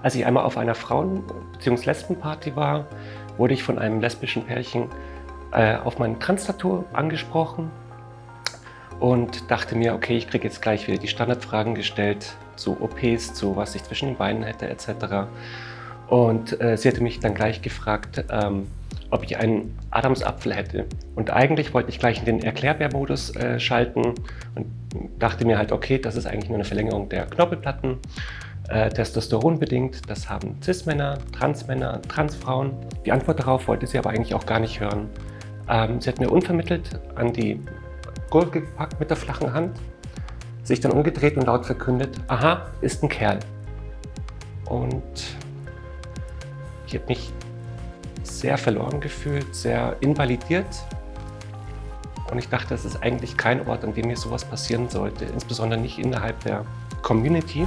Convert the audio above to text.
Als ich einmal auf einer Frauen- bzw. Lesbenparty war, wurde ich von einem lesbischen Pärchen äh, auf mein Trans-Tattoo angesprochen und dachte mir, okay, ich kriege jetzt gleich wieder die Standardfragen gestellt zu OPs, zu was ich zwischen den Beinen hätte etc. Und äh, sie hatte mich dann gleich gefragt, ähm, ob ich einen Adamsapfel hätte. Und eigentlich wollte ich gleich in den Erklärbär-Modus äh, schalten und dachte mir halt, okay, das ist eigentlich nur eine Verlängerung der Knorpelplatten äh, Testosteron bedingt. Das haben Cis-Männer, Trans-Männer, Transfrauen. Die Antwort darauf wollte sie aber eigentlich auch gar nicht hören. Ähm, sie hat mir unvermittelt an die Gurke gepackt mit der flachen Hand, sich dann umgedreht und laut verkündet, aha, ist ein Kerl. Und ich habe mich sehr verloren gefühlt, sehr invalidiert. Und ich dachte, das ist eigentlich kein Ort, an dem mir sowas passieren sollte, insbesondere nicht innerhalb der Community.